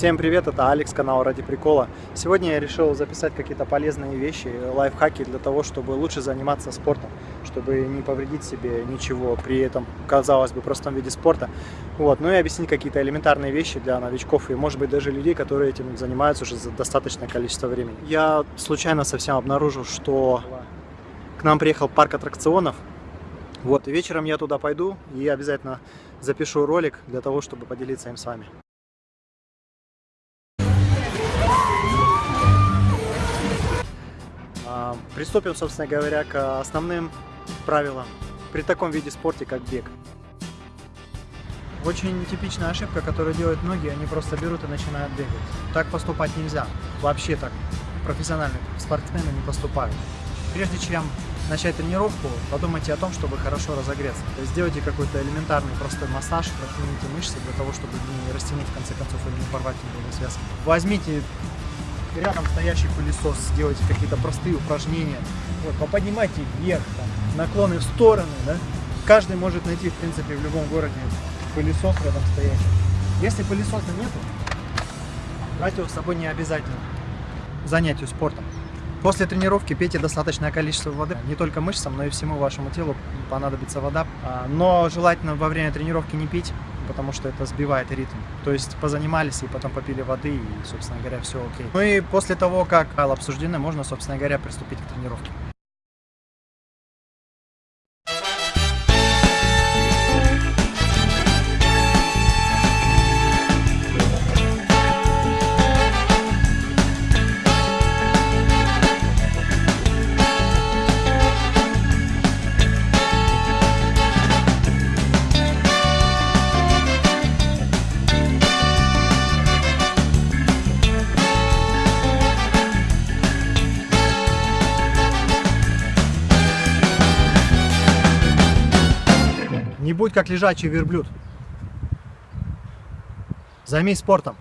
Всем привет, это Алекс, канал Ради Прикола. Сегодня я решил записать какие-то полезные вещи, лайфхаки для того, чтобы лучше заниматься спортом, чтобы не повредить себе ничего при этом, казалось бы, простом виде спорта. Вот. Ну и объяснить какие-то элементарные вещи для новичков и, может быть, даже людей, которые этим занимаются уже за достаточное количество времени. Я случайно совсем обнаружил, что к нам приехал парк аттракционов, вот, и вечером я туда пойду и обязательно запишу ролик для того, чтобы поделиться им с вами. Приступим, собственно говоря, к основным правилам при таком виде спорта, как бег. Очень типичная ошибка, которую делают многие, они просто берут и начинают бегать. Так поступать нельзя. Вообще так профессиональные спортсмены не поступают. Прежде чем начать тренировку, подумайте о том, чтобы хорошо разогреться. То есть сделайте какой-то элементарный простой массаж, растяните мышцы для того, чтобы не растянуть в конце концов или не порвать нервные связки. Возьмите рядом стоящий пылесос, сделайте какие-то простые упражнения. Вот, поподнимайте вверх, там, наклоны в стороны, да. Каждый может найти, в принципе, в любом городе пылесос рядом стоящий. Если пылесоса нету, брать его с собой не обязательно. Занятию спортом. После тренировки пейте достаточное количество воды. Не только мышцам, но и всему вашему телу понадобится вода. А, но желательно во время тренировки не пить, потому что это сбивает ритм. То есть позанимались и потом попили воды, и, собственно говоря, все окей. Ну и после того, как обсуждены, можно, собственно говоря, приступить к тренировке. Не будь как лежачий верблюд. Займись спортом.